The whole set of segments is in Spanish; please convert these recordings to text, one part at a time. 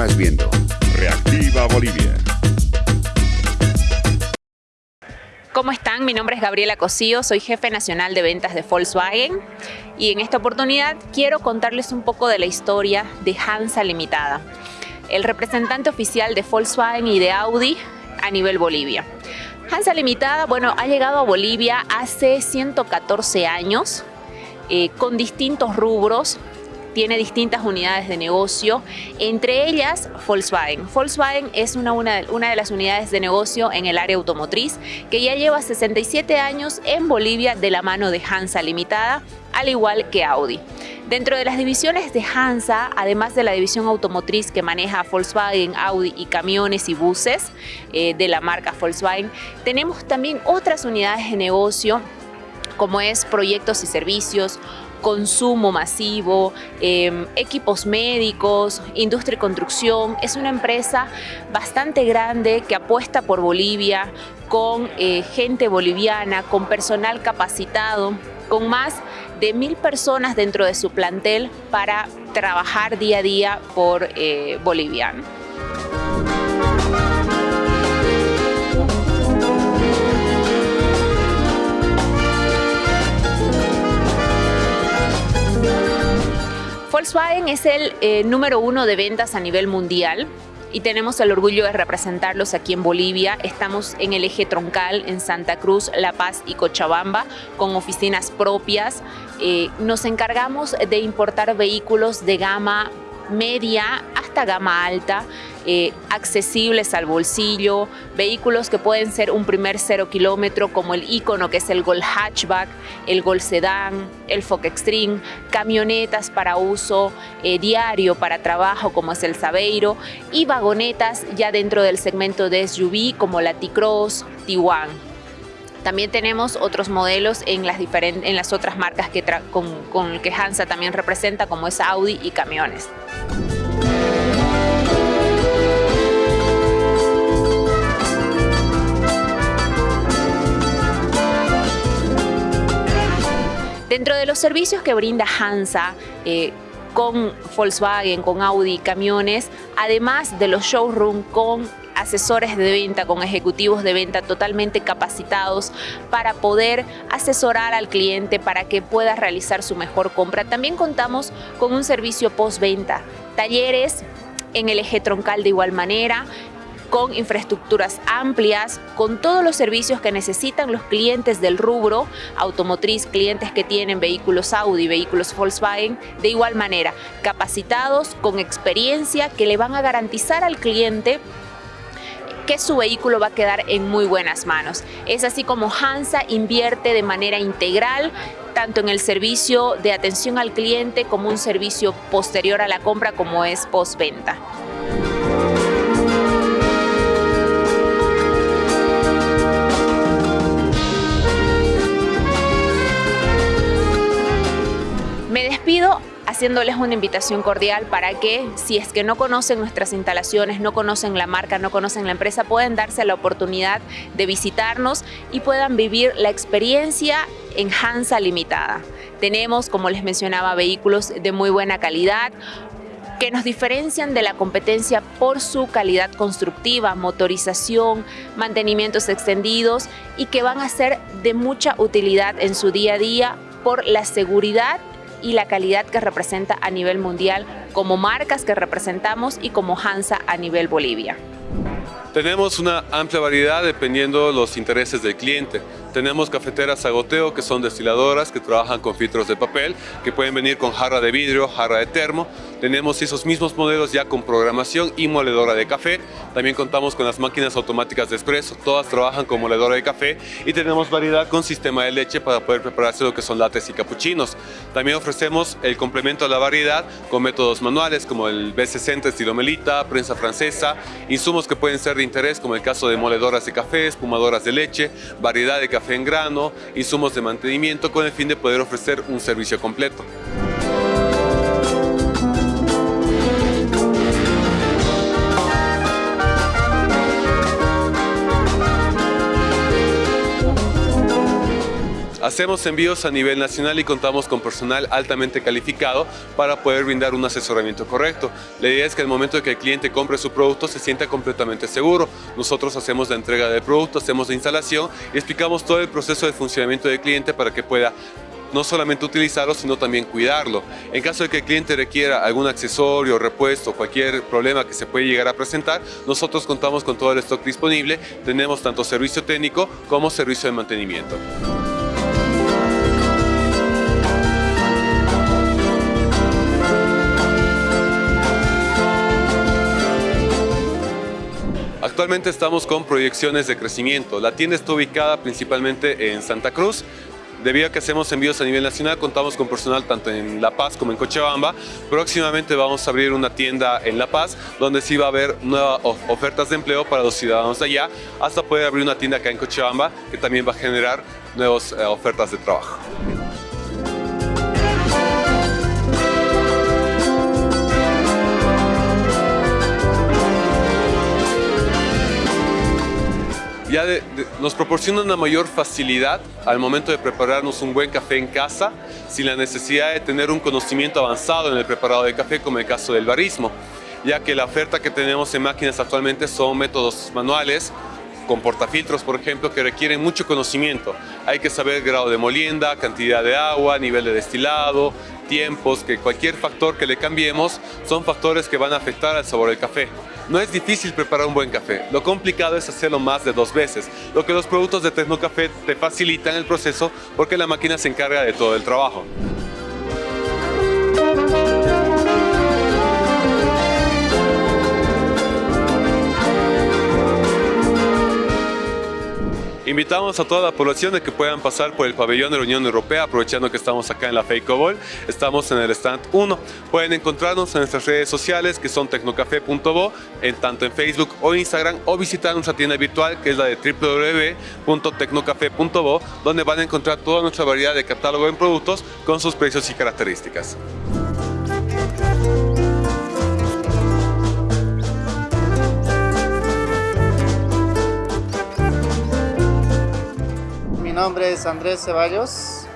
Continúas viendo Reactiva Bolivia. ¿Cómo están? Mi nombre es Gabriela Cosío, soy jefe nacional de ventas de Volkswagen y en esta oportunidad quiero contarles un poco de la historia de Hansa Limitada, el representante oficial de Volkswagen y de Audi a nivel Bolivia. Hansa Limitada, bueno, ha llegado a Bolivia hace 114 años eh, con distintos rubros, tiene distintas unidades de negocio, entre ellas Volkswagen. Volkswagen es una, una, de las unidades de negocio en el área automotriz que ya lleva 67 años en Bolivia de la mano de Hansa Limitada, al igual que Audi. Dentro de las divisiones de Hansa, además de la división automotriz que maneja Volkswagen, Audi y camiones y buses eh, de la marca Volkswagen, tenemos también otras unidades de negocio como es proyectos y servicios, consumo masivo, eh, equipos médicos, industria y construcción. Es una empresa bastante grande que apuesta por Bolivia, con eh, gente boliviana, con personal capacitado, con más de mil personas dentro de su plantel para trabajar día a día por eh. Volkswagen es el eh, número uno de ventas a nivel mundial y tenemos el orgullo de representarlos aquí en Bolivia. Estamos en el eje troncal en Santa Cruz, La Paz y Cochabamba con oficinas propias. Eh, nos encargamos de importar vehículos de gama media hasta gama alta, eh, accesibles al bolsillo, vehículos que pueden ser un primer cero kilómetro como el icono que es el Gol Hatchback, el Gol Sedan, el Fox Extreme, camionetas para uso eh, diario para trabajo como es el Sabeiro y vagonetas ya dentro del segmento de SUV como la T-Cross, T1. También tenemos otros modelos en las, en las otras marcas con, con que Hansa también representa, como es Audi y camiones. Dentro de los servicios que brinda Hansa, eh, con Volkswagen, con Audi, camiones, además de los showroom con asesores de venta, con ejecutivos de venta totalmente capacitados para poder asesorar al cliente para que pueda realizar su mejor compra. También contamos con un servicio postventa, talleres en el eje troncal de igual manera, con infraestructuras amplias, con todos los servicios que necesitan los clientes del rubro automotriz, clientes que tienen vehículos Audi, vehículos Volkswagen, de igual manera, capacitados, con experiencia, que le van a garantizar al cliente que su vehículo va a quedar en muy buenas manos. Es así como Hansa invierte de manera integral tanto en el servicio de atención al cliente como un servicio posterior a la compra como es postventa. Despido haciéndoles una invitación cordial para que si es que no conocen nuestras instalaciones, no conocen la marca, no conocen la empresa, pueden darse la oportunidad de visitarnos y puedan vivir la experiencia en Hansa Limitada. Tenemos, como les mencionaba, vehículos de muy buena calidad, que nos diferencian de la competencia por su calidad constructiva, motorización, mantenimientos extendidos y que van a ser de mucha utilidad en su día a día por la seguridad y la calidad que representa a nivel mundial como marcas que representamos y como Hansa a nivel Bolivia. Tenemos una amplia variedad dependiendo de los intereses del cliente. Tenemos cafeteras a goteo que son destiladoras que trabajan con filtros de papel que pueden venir con jarra de vidrio, jarra de termo. Tenemos esos mismos modelos ya con programación y moledora de café. También contamos con las máquinas automáticas de espresso, todas trabajan con moledora de café y tenemos variedad con sistema de leche para poder prepararse lo que son lates y capuchinos. También ofrecemos el complemento a la variedad con métodos manuales como el B60 estilo melita, prensa francesa, insumos que pueden ser de interés como el caso de moledoras de café, espumadoras de leche, variedad de café en grano, insumos de mantenimiento con el fin de poder ofrecer un servicio completo. Hacemos envíos a nivel nacional y contamos con personal altamente calificado para poder brindar un asesoramiento correcto. La idea es que al momento de que el cliente compre su producto se sienta completamente seguro. Nosotros hacemos la entrega del producto, hacemos la instalación y explicamos todo el proceso de funcionamiento del cliente para que pueda no solamente utilizarlo, sino también cuidarlo. En caso de que el cliente requiera algún accesorio, repuesto, cualquier problema que se puede llegar a presentar, nosotros contamos con todo el stock disponible, tenemos tanto servicio técnico como servicio de mantenimiento. Actualmente estamos con proyecciones de crecimiento. La tienda está ubicada principalmente en Santa Cruz, Debido a que hacemos envíos a nivel nacional, contamos con personal tanto en La Paz como en Cochabamba. Próximamente vamos a abrir una tienda en La Paz, donde sí va a haber nuevas ofertas de empleo para los ciudadanos de allá, hasta poder abrir una tienda acá en Cochabamba, que también va a generar nuevas eh, ofertas de trabajo. Ya nos proporciona una mayor facilidad al momento de prepararnos un buen café en casa sin la necesidad de tener un conocimiento avanzado en el preparado de café como el caso del barismo, ya que la oferta que tenemos en máquinas actualmente son métodos manuales con portafiltros, por ejemplo, que requieren mucho conocimiento. Hay que saber grado de molienda, cantidad de agua, nivel de destilado, tiempos, que cualquier factor que le cambiemos son factores que van a afectar al sabor del café. No es difícil preparar un buen café, lo complicado es hacerlo más de dos veces, lo que los productos de Tecnocafé te facilitan el proceso porque la máquina se encarga de todo el trabajo. Invitamos a toda la población de que puedan pasar por el pabellón de la Unión Europea, aprovechando que estamos acá en la Feicobol. Estamos en el stand 1. Pueden encontrarnos en nuestras redes sociales, que son tecnocafé.bo, en tanto en Facebook o Instagram, o visitar nuestra tienda virtual, que es la de www.tecnocafé.bo, donde van a encontrar toda nuestra variedad de catálogo en productos con sus precios y características. Nombre es Andrés Ceballos,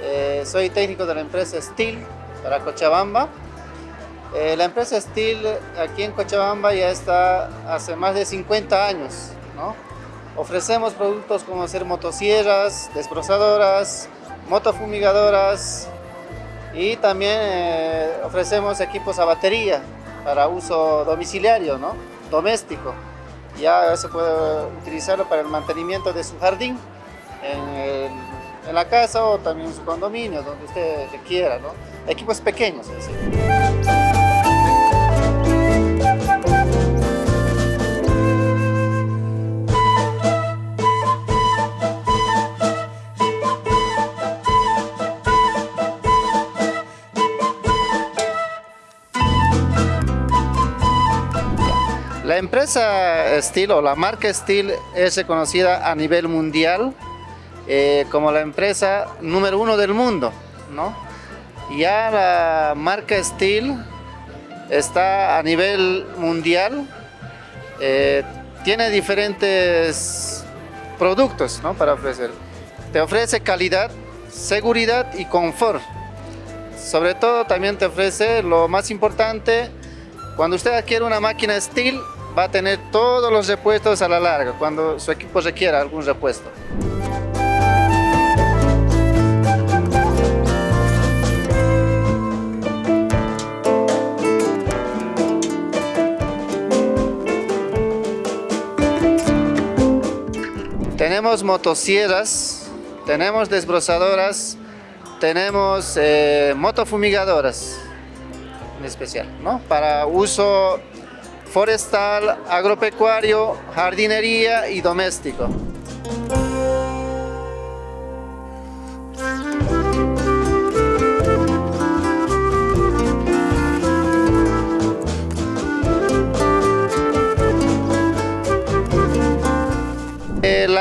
eh, soy técnico de la empresa Steel para Cochabamba. Eh, la empresa Steel aquí en Cochabamba ya está hace más de 50 años. Ofrecemos productos como ser motosierras, desbrozadoras, motofumigadoras y también eh, ofrecemos equipos a batería para uso domiciliario, ¿no? doméstico. Ya se puede utilizarlo para el mantenimiento de su jardín en, la casa o también en su condominio, donde usted quiera, ¿no? Equipos pequeños, es La empresa Steel o la marca Steel es reconocida a nivel mundial eh, como la empresa número uno del mundo. Ya la marca Steel está a nivel mundial, eh, tiene diferentes productos para ofrecer. Te ofrece calidad, seguridad y confort. Sobre todo también te ofrece lo más importante, cuando usted adquiere una máquina Steel, va a tener todos los repuestos a la larga, cuando su equipo requiera algún repuesto. Tenemos motosierras, tenemos desbrozadoras, tenemos eh, motofumigadoras en especial, ¿no? Para uso forestal, agropecuario, jardinería y doméstico.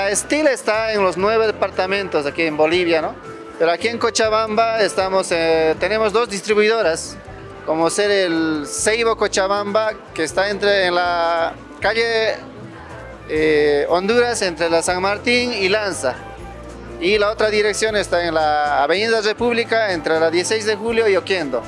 La Steel está en los nueve departamentos aquí en Bolivia, ¿no? Pero aquí en Cochabamba estamos, eh, tenemos dos distribuidoras, como ser el Seibo Cochabamba, que está entre en la calle eh, Honduras, entre la San Martín y Lanza. Y la otra dirección está en la Avenida República entre la 16 de julio y Oquendo.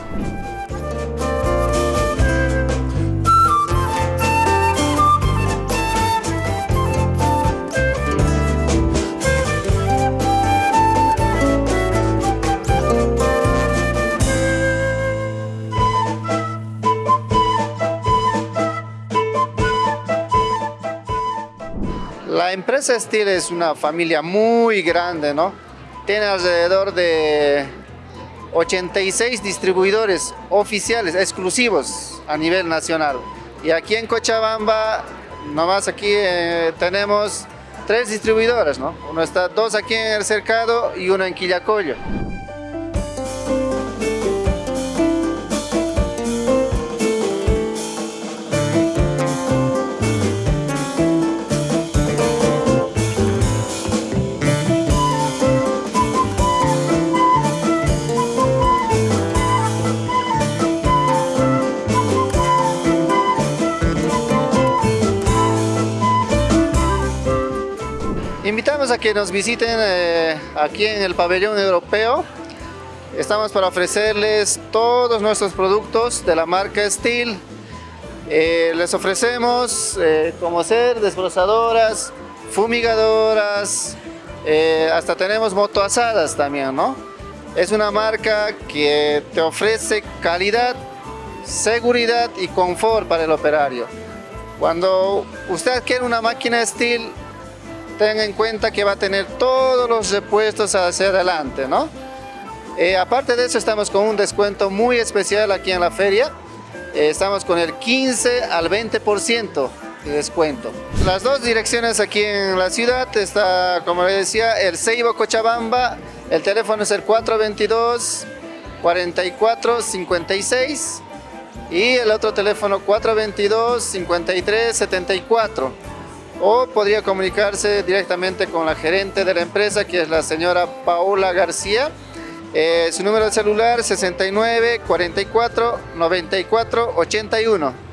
La empresa Steel es una familia muy grande, ¿no? Tiene alrededor de 86 distribuidores oficiales, exclusivos a nivel nacional. Y aquí en Cochabamba, nomás aquí eh, tenemos tres distribuidores, ¿no? Uno está, dos aquí en el Cercado y uno en Quillacollo. A que nos visiten eh, aquí en el pabellón europeo. Estamos para ofrecerles todos nuestros productos de la marca Steel. Eh, les ofrecemos eh, como ser desbrozadoras, fumigadoras, hasta tenemos motoasadas también, ¿no? Es una marca que te ofrece calidad, seguridad y confort para el operario. Cuando usted adquiere una máquina Steel, tenga en cuenta que va a tener todos los repuestos hacia adelante, ¿no? Eh, aparte de eso, estamos con un descuento muy especial aquí en la feria. Eh, estamos con el 15 al 20% de descuento. Las dos direcciones aquí en la ciudad está, como les decía, el Ceibo Cochabamba. El teléfono es el 422 44 56 y el otro teléfono 422 53 74 o podría comunicarse directamente con la gerente de la empresa que es la señora Paula García. Eh, su número de celular 69 44 94 81.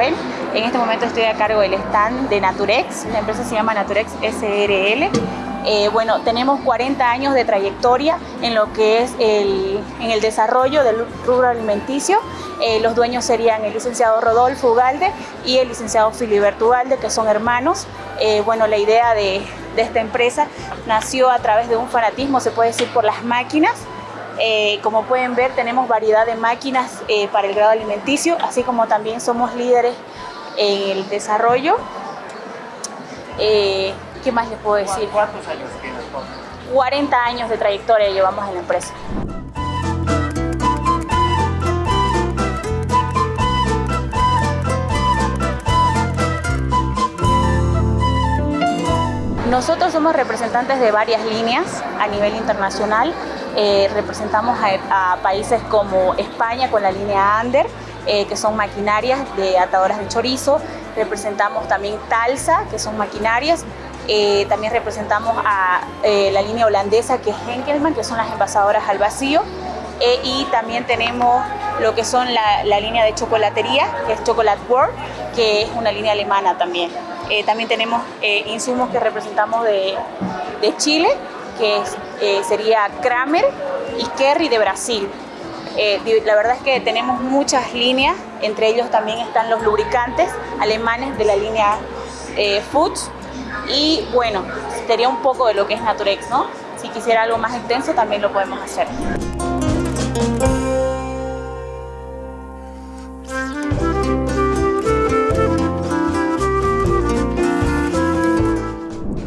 En este momento estoy a cargo del stand de Naturex, la empresa se llama Naturex SRL. Eh, bueno, tenemos 40 años de trayectoria en lo que es el, en el desarrollo del rubro alimenticio. Eh, los dueños serían el licenciado Rodolfo Ugalde y el licenciado Filiberto Ugalde, que son hermanos. Eh, bueno, la idea de, de esta empresa nació a través de un fanatismo, se puede decir, por las máquinas. Eh, como pueden ver, tenemos variedad de máquinas eh, para el grado alimenticio, así como también somos líderes en el desarrollo. Eh, ¿Qué más les puedo decir? ¿Cuántos años tienes? 40 años de trayectoria llevamos en la empresa. Nosotros somos representantes de varias líneas a nivel internacional. Eh, representamos a, países como España con la línea Ander, eh, que son maquinarias de atadoras de chorizo. Representamos también Talsa, que son maquinarias. Eh, también representamos a la línea holandesa, que es Henkelman, que son las envasadoras al vacío. y también tenemos lo que son la, la línea de chocolatería, que es Chocolate World, que es una línea alemana también. Eh, también tenemos eh, insumos que representamos de, Chile, que eh, sería Kramer y Kerry de Brasil. la verdad es que tenemos muchas líneas, entre ellos también están los lubricantes alemanes de la línea Foods. Y bueno, sería un poco de lo que es Naturex, ¿no? Si quisiera algo más extenso también lo podemos hacer.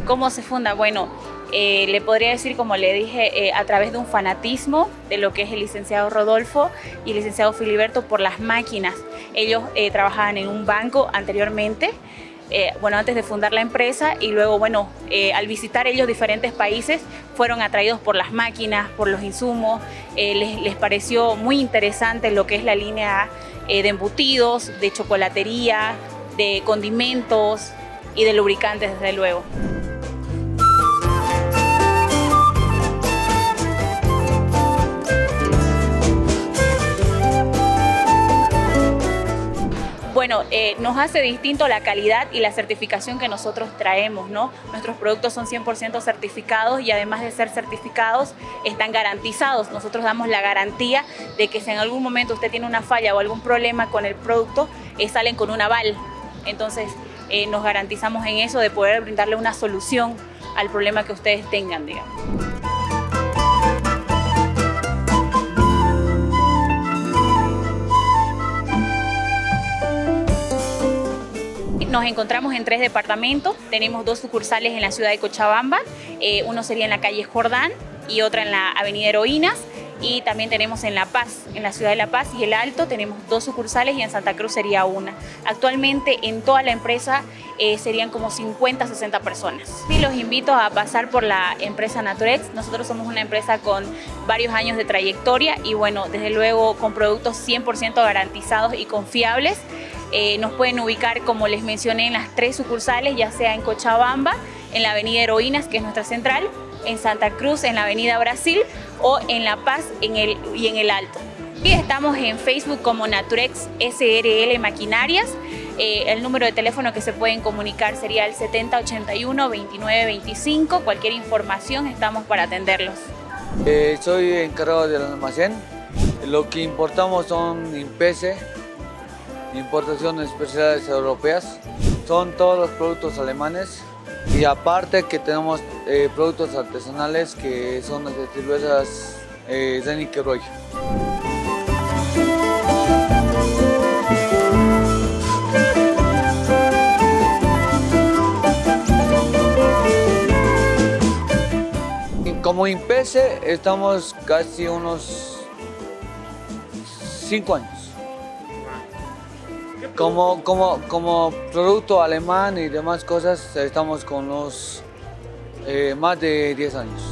¿Cómo se funda? Bueno, eh, le podría decir, como le dije, eh, a través de un fanatismo de lo que es el licenciado Rodolfo y el licenciado Filiberto por las máquinas. Ellos eh, trabajaban en un banco anteriormente, bueno, antes de fundar la empresa y luego, bueno, al visitar ellos diferentes países, fueron atraídos por las máquinas, por los insumos, les, pareció muy interesante lo que es la línea de embutidos, de chocolatería, de condimentos y de lubricantes, desde luego. Bueno, eh, nos hace distinto la calidad y la certificación que nosotros traemos, ¿no? Nuestros productos son 100% certificados y además de ser certificados, están garantizados. Nosotros damos la garantía de que si en algún momento usted tiene una falla o algún problema con el producto, eh, salen con un aval. Entonces, eh, nos garantizamos en eso de poder brindarle una solución al problema que ustedes tengan, digamos. Nos encontramos en tres departamentos, tenemos dos sucursales en la ciudad de Cochabamba, eh, uno sería en la calle Jordán y otra en la avenida Heroínas y también tenemos en La Paz, en la ciudad de La Paz y El Alto tenemos dos sucursales y en Santa Cruz sería una. Actualmente en toda la empresa eh, serían como 50, 60 personas. Y los invito a pasar por la empresa Naturex. Nosotros somos una empresa con varios años de trayectoria y bueno, desde luego con productos 100% garantizados y confiables. Eh, nos pueden ubicar, como les mencioné, en las tres sucursales, ya sea en Cochabamba, en la avenida Heroínas, que es nuestra central, en Santa Cruz, en la avenida Brasil, o en La Paz en el, y en el Alto. Y estamos en Facebook como Naturex SRL Maquinarias. Eh, el número de teléfono que se pueden comunicar sería el 7081-2925. Cualquier información estamos para atenderlos. Eh, soy encargado del almacén. Lo que importamos son impese, importaciones especiales europeas. Son todos los productos alemanes y aparte que tenemos eh, productos artesanales que son las cervezas eh, Zenick Roy. Como Impese estamos casi unos 5 años. Como, como, como producto alemán y demás cosas, estamos con los eh, más de 10 años.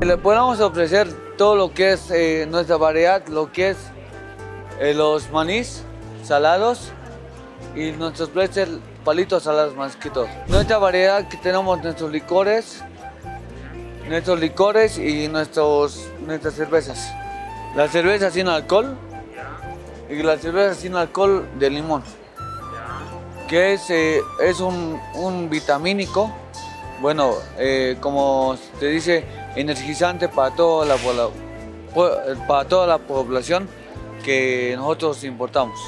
Le podemos ofrecer todo lo que es eh, nuestra variedad, lo que es eh, los manís salados y nuestros pretzels palitos salados más que todo. Nuestra variedad que tenemos nuestros licores, nuestros licores y nuestros, nuestras cervezas. La cerveza sin alcohol y la cerveza sin alcohol de limón, que es, eh, es un, un, vitamínico, bueno, eh, como se dice, energizante para toda la, para toda la población que nosotros importamos.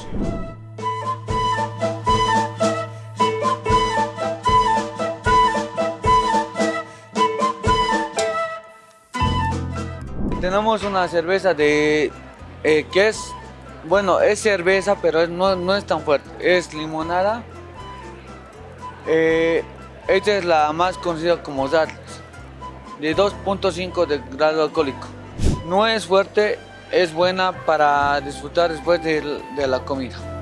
Tenemos una cerveza de eh, que es, bueno, es cerveza, pero no, no, es tan fuerte. Es limonada. Eh, esta es la más conocida como Darles, de 2.5 de grado alcohólico. No es fuerte, es buena para disfrutar después de, de la comida.